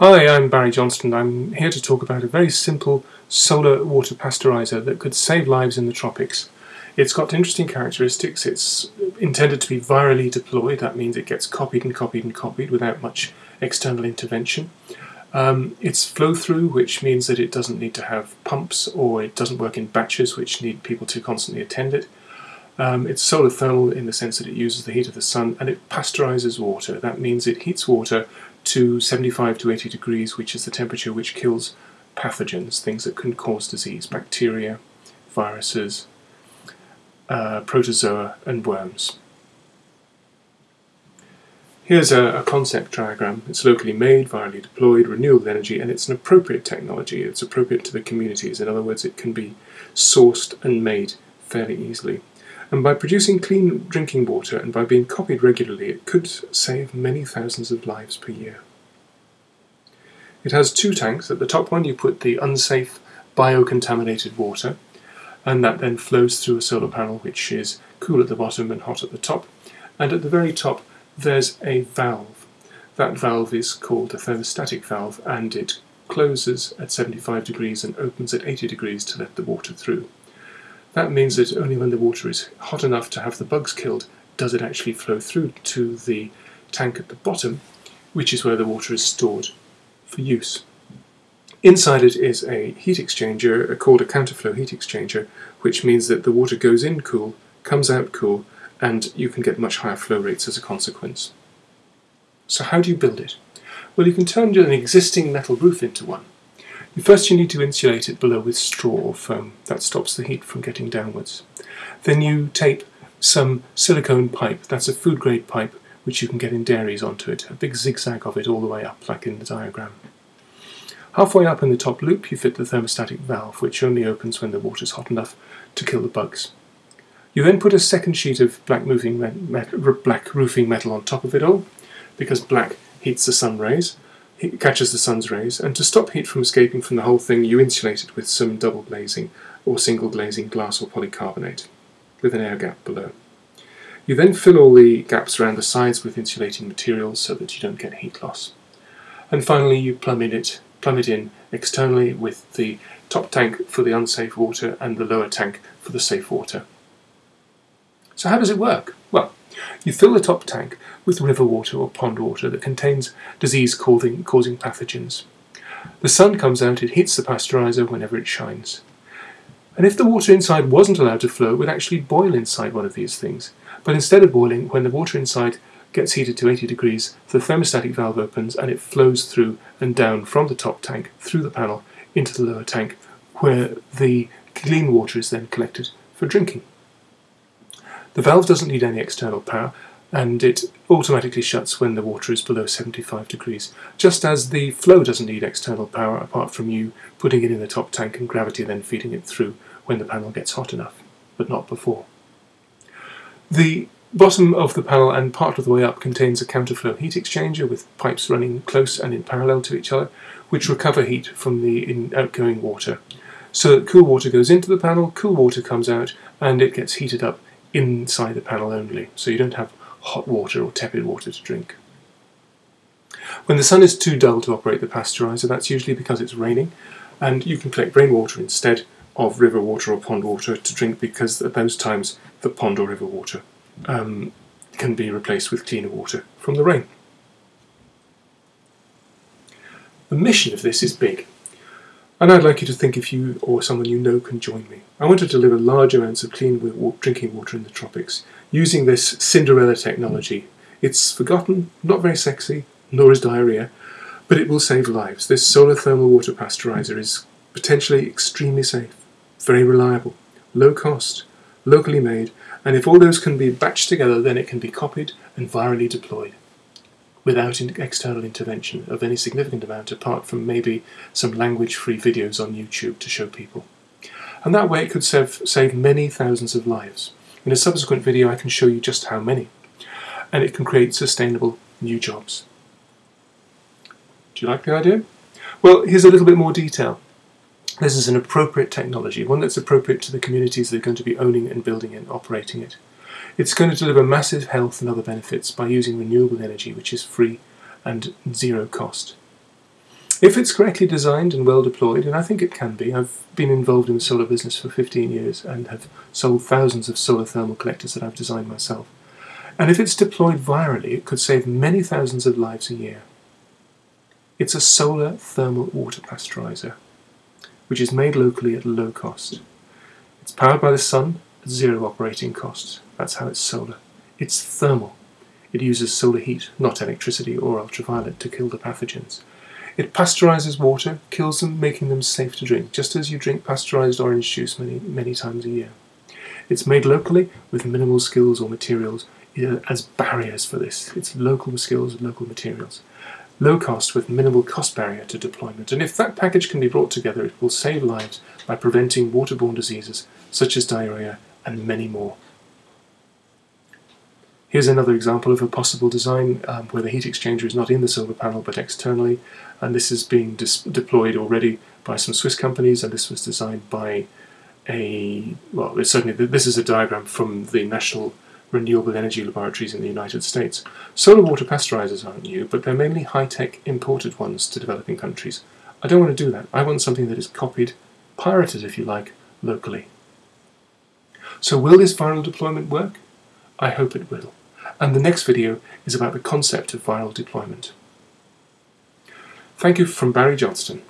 Hi, I'm Barry Johnston. I'm here to talk about a very simple solar water pasteurizer that could save lives in the tropics. It's got interesting characteristics. It's intended to be virally deployed. That means it gets copied and copied and copied without much external intervention. Um, it's flow through, which means that it doesn't need to have pumps or it doesn't work in batches, which need people to constantly attend it. Um, it's solar thermal in the sense that it uses the heat of the sun and it pasteurizes water. That means it heats water to 75 to 80 degrees, which is the temperature which kills pathogens, things that can cause disease, bacteria, viruses, uh, protozoa, and worms. Here's a, a, concept diagram. It's locally made, virally deployed, renewable energy, and it's an appropriate technology. It's appropriate to the communities. In other words, it can be sourced and made fairly easily. And by producing clean drinking water and by being copied regularly, it could save many thousands of lives per year. It has two tanks. At the top one, you put the unsafe biocontaminated water, and that then flows through a solar panel which is cool at the bottom and hot at the top. And at the very top, there's a valve. That valve is called a thermostatic valve, and it closes at 75 degrees and opens at 80 degrees to let the water through. That means that only when the water is hot enough to have the bugs killed does it actually flow through to the tank at the bottom, which is where the water is stored for use. Inside it is a heat exchanger uh, called a counterflow heat exchanger, which means that the water goes in cool, comes out cool, and you can get much higher flow rates as a consequence. So how do you build it? Well, you can turn an existing metal roof into one. First you need to insulate it below with straw or foam. That stops the heat from getting downwards. Then you tape some silicone pipe, that's a food grade pipe, which you can get in dairies onto it, a big zigzag of it all the way up, like in the diagram. Halfway up in the top loop you fit the thermostatic valve, which only opens when the water's hot enough to kill the bugs. You then put a second sheet of black, black roofing metal on top of it all, because black heats the sun rays, it catches the sun's rays, and to stop heat from escaping from the whole thing, you insulate it with some double glazing or single glazing glass or polycarbonate with an air gap below. You then fill all the gaps around the sides with insulating materials so that you don't get heat loss. And finally, you plumb in it, plumb it in externally with the top tank for the unsafe water and the lower tank for the safe water. So how does it work? Well, you fill the top tank with river water or pond water that contains disease-causing pathogens. The sun comes out, it hits the pasteurizer whenever it shines. And if the water inside wasn't allowed to flow, it would actually boil inside one of these things. But instead of boiling, when the water inside gets heated to 80 degrees, the thermostatic valve opens and it flows through and down from the top tank through the panel into the lower tank, where the clean water is then collected for drinking. The valve doesn't need any external power and it automatically shuts when the water is below 75 degrees, just as the flow doesn't need external power apart from you putting it in the top tank and gravity then feeding it through when the panel gets hot enough, but not before. The bottom of the panel and part of the way up contains a counterflow heat exchanger with pipes running close and in parallel to each other, which recover heat from the outgoing water. So cool water goes into the panel, cool water comes out, and it gets heated up inside the panel only, so you don't have hot water or tepid water to drink. When the sun is too dull to operate the pasteurizer, that's usually because it's raining, and you can collect rainwater instead of river water or pond water to drink because at those times the pond or river water um, can be replaced with cleaner water from the rain. The mission of this is big. And I'd like you to think if you or someone you know can join me. I want to deliver large amounts of clean drinking water in the tropics using this Cinderella technology. It's forgotten, not very sexy, nor is diarrhea, but it will save lives. This solar thermal water pasteurizer is potentially extremely safe, very reliable, low cost, locally made, and if all those can be batched together, then it can be copied and virally deployed without external intervention of any significant amount apart from maybe some language-free videos on YouTube to show people. And that way it could save, save many thousands of lives. In a subsequent video I can show you just how many. And it can create sustainable new jobs. Do you like the idea? Well, here's a little bit more detail. This is an appropriate technology, one that's appropriate to the communities that are going to be owning and building and operating it. It's going to deliver massive health and other benefits by using renewable energy which is free and zero cost. If it's correctly designed and well deployed, and I think it can be, I've been involved in the solar business for 15 years and have sold thousands of solar thermal collectors that I've designed myself. And if it's deployed virally, it could save many thousands of lives a year. It's a solar thermal water pasteurizer, which is made locally at low cost. It's powered by the sun zero operating costs. That's how it's solar. It's thermal. It uses solar heat, not electricity or ultraviolet, to kill the pathogens. It pasteurizes water, kills them, making them safe to drink, just as you drink pasteurized orange juice many, many times a year. It's made locally with minimal skills or materials as barriers for this. It's local skills, and local materials. Low cost with minimal cost barrier to deployment. And if that package can be brought together, it will save lives by preventing waterborne diseases such as diarrhea and many more. Here's another example of a possible design um, where the heat exchanger is not in the solar panel but externally, and this is being deployed already by some Swiss companies, and this was designed by a, well, certainly this is a diagram from the National Renewable Energy Laboratories in the United States. Solar water pasteurizers aren't new, but they're mainly high-tech imported ones to developing countries. I don't want to do that. I want something that is copied, pirated if you like, locally. So will this viral deployment work? I hope it will and the next video is about the concept of viral deployment. Thank you from Barry Johnston.